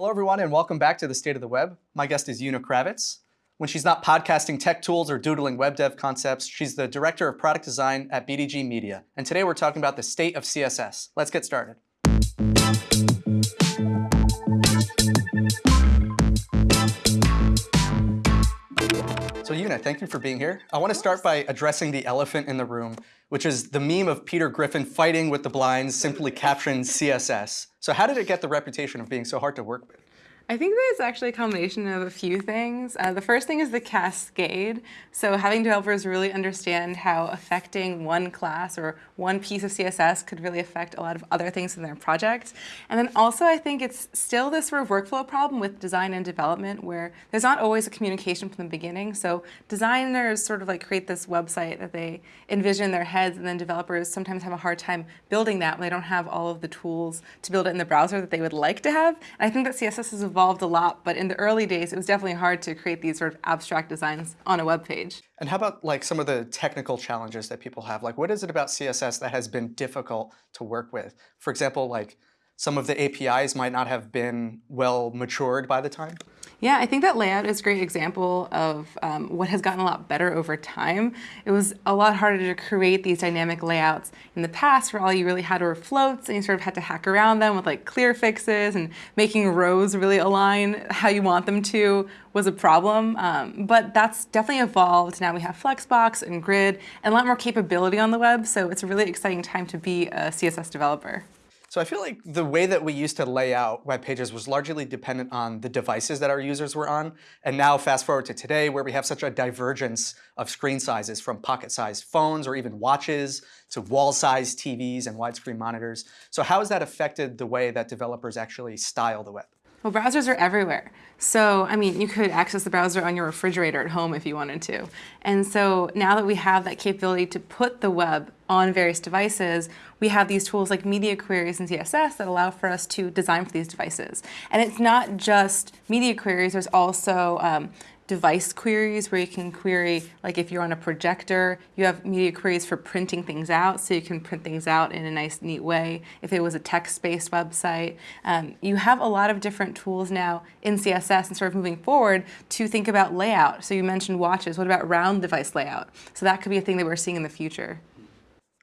Hello, everyone, and welcome back to the State of the Web. My guest is Una Kravets. When she's not podcasting tech tools or doodling web dev concepts, she's the Director of Product Design at BDG Media. And today we're talking about the state of CSS. Let's get started. Thank you for being here. I want to start by addressing the elephant in the room, which is the meme of Peter Griffin fighting with the blinds, simply capturing CSS. So how did it get the reputation of being so hard to work with? I think that it's actually a combination of a few things. Uh, the first thing is the cascade. So having developers really understand how affecting one class or one piece of CSS could really affect a lot of other things in their project. And then also I think it's still this sort of workflow problem with design and development where there's not always a communication from the beginning. So designers sort of like create this website that they envision in their heads and then developers sometimes have a hard time building that when they don't have all of the tools to build it in the browser that they would like to have. And I think that CSS is evolved a lot, but in the early days, it was definitely hard to create these sort of abstract designs on a web page. And how about like some of the technical challenges that people have? Like what is it about CSS that has been difficult to work with? For example, like some of the APIs might not have been well matured by the time? Yeah, I think that layout is a great example of um, what has gotten a lot better over time. It was a lot harder to create these dynamic layouts in the past where all you really had were floats and you sort of had to hack around them with like clear fixes and making rows really align how you want them to was a problem. Um, but that's definitely evolved. Now we have Flexbox and Grid and a lot more capability on the web, so it's a really exciting time to be a CSS developer. So I feel like the way that we used to lay out web pages was largely dependent on the devices that our users were on. And now fast forward to today where we have such a divergence of screen sizes from pocket-sized phones or even watches to wall-sized TVs and widescreen monitors. So how has that affected the way that developers actually style the web? Well, browsers are everywhere. So, I mean, you could access the browser on your refrigerator at home if you wanted to. And so now that we have that capability to put the web on various devices, we have these tools like media queries and CSS that allow for us to design for these devices. And it's not just media queries, there's also um, device queries where you can query, like if you're on a projector, you have media queries for printing things out, so you can print things out in a nice, neat way. If it was a text-based website, um, you have a lot of different tools now in CSS and sort of moving forward to think about layout. So you mentioned watches, what about round device layout? So that could be a thing that we're seeing in the future.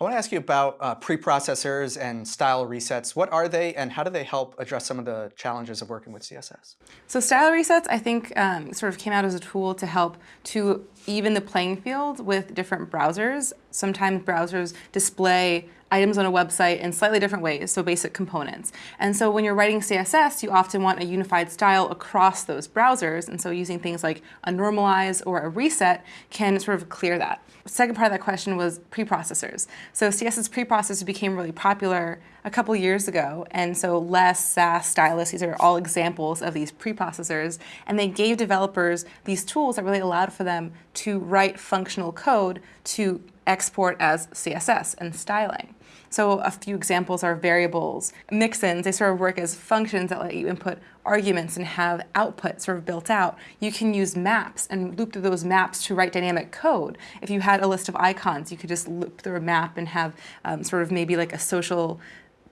I want to ask you about uh, preprocessors and style resets. What are they and how do they help address some of the challenges of working with CSS? So style resets, I think, um, sort of came out as a tool to help to even the playing field with different browsers. Sometimes browsers display items on a website in slightly different ways, so basic components. And so when you're writing CSS, you often want a unified style across those browsers, and so using things like a normalize or a reset can sort of clear that. Second part of that question was preprocessors. So CSS preprocessors became really popular a couple years ago, and so Less, Sass, Stylus, these are all examples of these preprocessors, and they gave developers these tools that really allowed for them to write functional code to export as CSS and styling. So a few examples are variables. Mixins, they sort of work as functions that let you input arguments and have output sort of built out. You can use maps and loop through those maps to write dynamic code. If you had a list of icons, you could just loop through a map and have um, sort of maybe like a social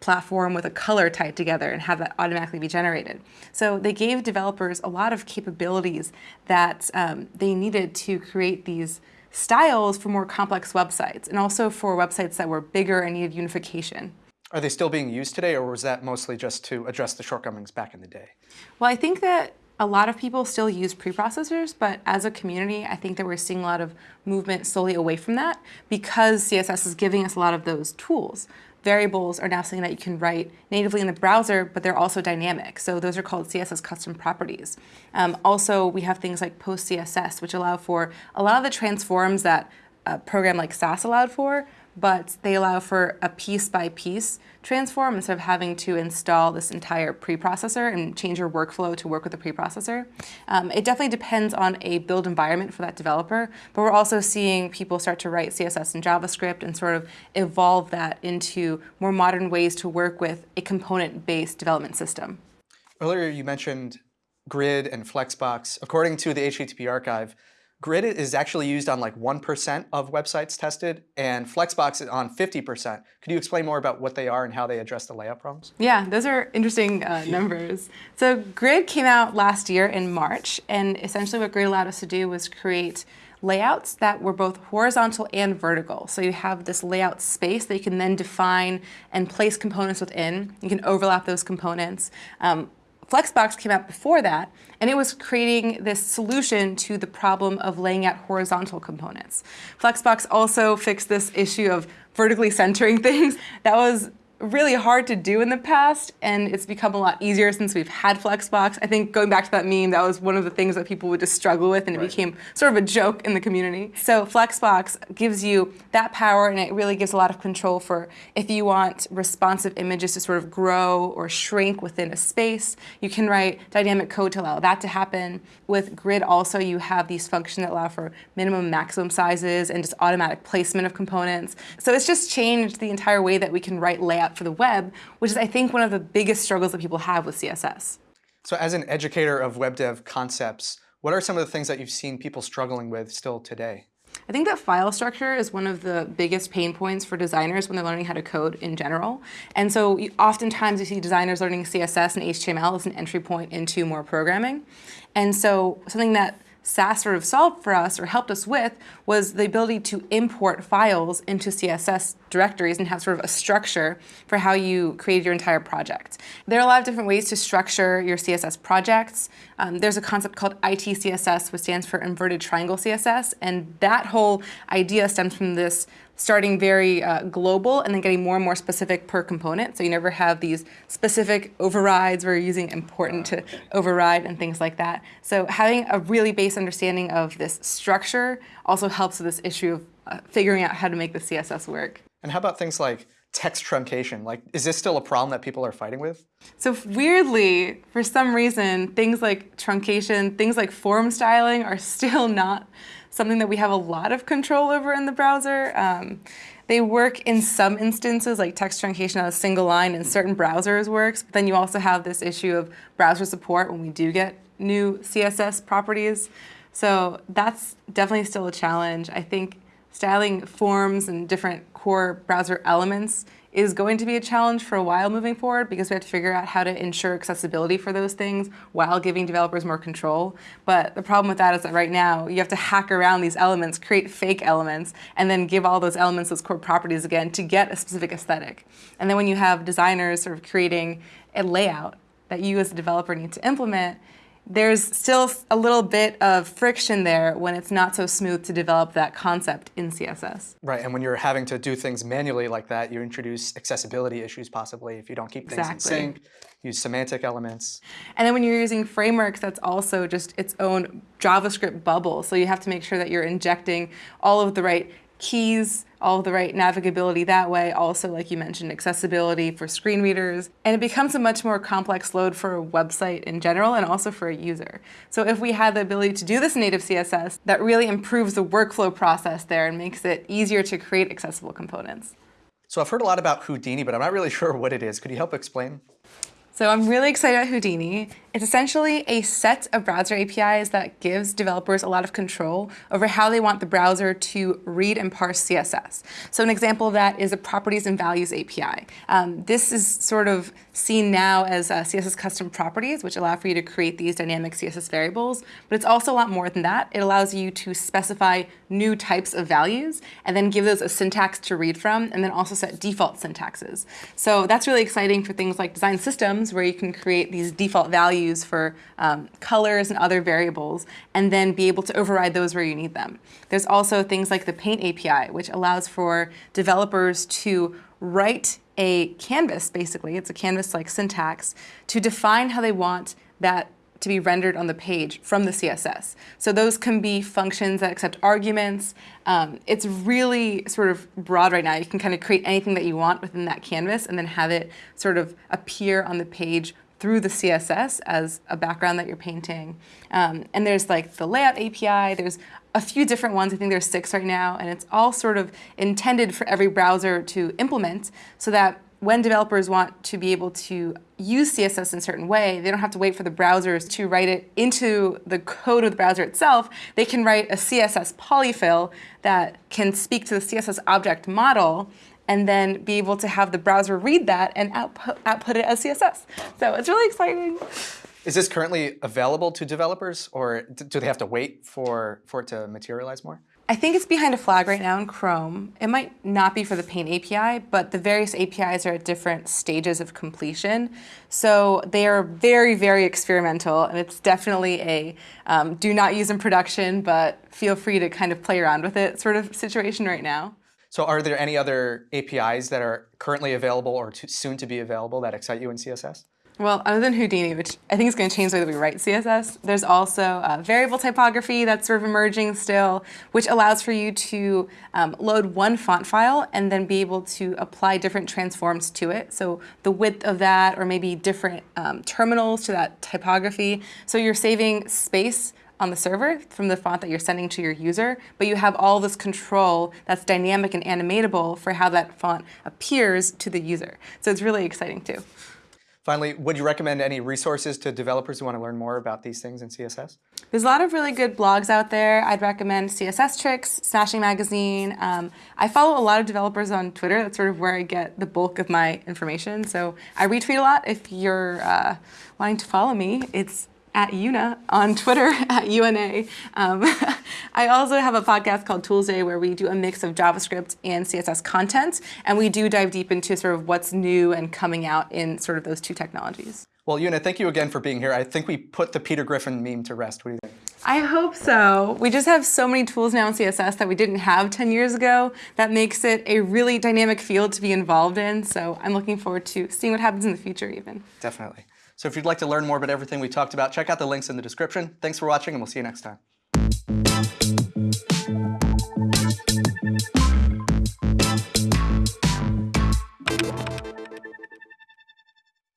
platform with a color tied together and have that automatically be generated. So they gave developers a lot of capabilities that um, they needed to create these styles for more complex websites and also for websites that were bigger and needed unification. Are they still being used today or was that mostly just to address the shortcomings back in the day? Well, I think that a lot of people still use preprocessors, but as a community, I think that we're seeing a lot of movement slowly away from that because CSS is giving us a lot of those tools variables are now something that you can write natively in the browser, but they're also dynamic. So those are called CSS custom properties. Um, also, we have things like PostCSS, which allow for a lot of the transforms that a program like Sass allowed for, but they allow for a piece-by-piece transform instead of having to install this entire preprocessor and change your workflow to work with the preprocessor. Um, it definitely depends on a build environment for that developer, but we're also seeing people start to write CSS and JavaScript and sort of evolve that into more modern ways to work with a component-based development system. Earlier you mentioned Grid and Flexbox. According to the HTTP archive, Grid is actually used on like 1% of websites tested, and Flexbox is on 50%. Could you explain more about what they are and how they address the layout problems? Yeah, those are interesting uh, numbers. So Grid came out last year in March, and essentially what Grid allowed us to do was create layouts that were both horizontal and vertical. So you have this layout space that you can then define and place components within. You can overlap those components. Um, Flexbox came out before that, and it was creating this solution to the problem of laying out horizontal components. Flexbox also fixed this issue of vertically centering things. That was really hard to do in the past, and it's become a lot easier since we've had Flexbox. I think going back to that meme, that was one of the things that people would just struggle with, and it right. became sort of a joke in the community. So Flexbox gives you that power, and it really gives a lot of control for if you want responsive images to sort of grow or shrink within a space. You can write dynamic code to allow that to happen. With Grid also, you have these functions that allow for minimum maximum sizes and just automatic placement of components. So it's just changed the entire way that we can write layout for the web, which is, I think, one of the biggest struggles that people have with CSS. So as an educator of web dev concepts, what are some of the things that you've seen people struggling with still today? I think that file structure is one of the biggest pain points for designers when they're learning how to code in general. And so you, oftentimes you see designers learning CSS and HTML as an entry point into more programming. And so something that Sass sort of solved for us or helped us with was the ability to import files into CSS directories and have sort of a structure for how you create your entire project. There are a lot of different ways to structure your CSS projects. Um, there's a concept called ITCSS, which stands for Inverted Triangle CSS, and that whole idea stems from this starting very uh, global and then getting more and more specific per component. So you never have these specific overrides where you're using important to override and things like that. So having a really base understanding of this structure also helps with this issue of uh, figuring out how to make the CSS work. And how about things like text truncation? Like, is this still a problem that people are fighting with? So weirdly, for some reason, things like truncation, things like form styling are still not something that we have a lot of control over in the browser. Um, they work in some instances, like text truncation on a single line in certain browsers works, but then you also have this issue of browser support when we do get new CSS properties. So that's definitely still a challenge. I think styling forms and different core browser elements is going to be a challenge for a while moving forward because we have to figure out how to ensure accessibility for those things while giving developers more control. But the problem with that is that right now you have to hack around these elements, create fake elements, and then give all those elements those core properties again to get a specific aesthetic. And then when you have designers sort of creating a layout that you as a developer need to implement, there's still a little bit of friction there when it's not so smooth to develop that concept in CSS. Right, and when you're having to do things manually like that, you introduce accessibility issues possibly if you don't keep things exactly. in sync, use semantic elements. And then when you're using frameworks, that's also just its own JavaScript bubble. So you have to make sure that you're injecting all of the right keys, all the right navigability that way. Also, like you mentioned, accessibility for screen readers. And it becomes a much more complex load for a website in general and also for a user. So if we had the ability to do this in native CSS, that really improves the workflow process there and makes it easier to create accessible components. So I've heard a lot about Houdini, but I'm not really sure what it is. Could you help explain? So I'm really excited about Houdini. It's essentially a set of browser APIs that gives developers a lot of control over how they want the browser to read and parse CSS. So an example of that is a properties and values API. Um, this is sort of seen now as uh, CSS custom properties, which allow for you to create these dynamic CSS variables, but it's also a lot more than that. It allows you to specify new types of values and then give those a syntax to read from, and then also set default syntaxes. So that's really exciting for things like design systems, where you can create these default values values for um, colors and other variables, and then be able to override those where you need them. There's also things like the Paint API, which allows for developers to write a canvas, basically, it's a canvas-like syntax, to define how they want that to be rendered on the page from the CSS. So those can be functions that accept arguments. Um, it's really sort of broad right now. You can kind of create anything that you want within that canvas and then have it sort of appear on the page through the CSS as a background that you're painting. Um, and there's like the layout API, there's a few different ones, I think there's six right now, and it's all sort of intended for every browser to implement so that when developers want to be able to use CSS in a certain way, they don't have to wait for the browsers to write it into the code of the browser itself. They can write a CSS polyfill that can speak to the CSS object model and then be able to have the browser read that and output, output it as CSS. So it's really exciting. Is this currently available to developers, or do they have to wait for, for it to materialize more? I think it's behind a flag right now in Chrome. It might not be for the Paint API, but the various APIs are at different stages of completion. So they are very, very experimental, and it's definitely a um, do not use in production, but feel free to kind of play around with it sort of situation right now. So are there any other APIs that are currently available or to, soon to be available that excite you in CSS? Well, other than Houdini, which I think is going to change the way that we write CSS, there's also uh, variable typography that's sort of emerging still, which allows for you to um, load one font file and then be able to apply different transforms to it. So the width of that, or maybe different um, terminals to that typography. So you're saving space on the server from the font that you're sending to your user, but you have all this control that's dynamic and animatable for how that font appears to the user. So it's really exciting too. Finally, would you recommend any resources to developers who want to learn more about these things in CSS? There's a lot of really good blogs out there. I'd recommend CSS Tricks, Smashing Magazine. Um, I follow a lot of developers on Twitter. That's sort of where I get the bulk of my information. So I retweet a lot. If you're uh, wanting to follow me, it's at Una on Twitter at UNA. Um, I also have a podcast called Toolsday where we do a mix of JavaScript and CSS content, and we do dive deep into sort of what's new and coming out in sort of those two technologies. Well, Una, thank you again for being here. I think we put the Peter Griffin meme to rest. What do you think? I hope so. We just have so many tools now in CSS that we didn't have 10 years ago that makes it a really dynamic field to be involved in. So I'm looking forward to seeing what happens in the future even. Definitely. So if you'd like to learn more about everything we talked about, check out the links in the description. Thanks for watching, and we'll see you next time.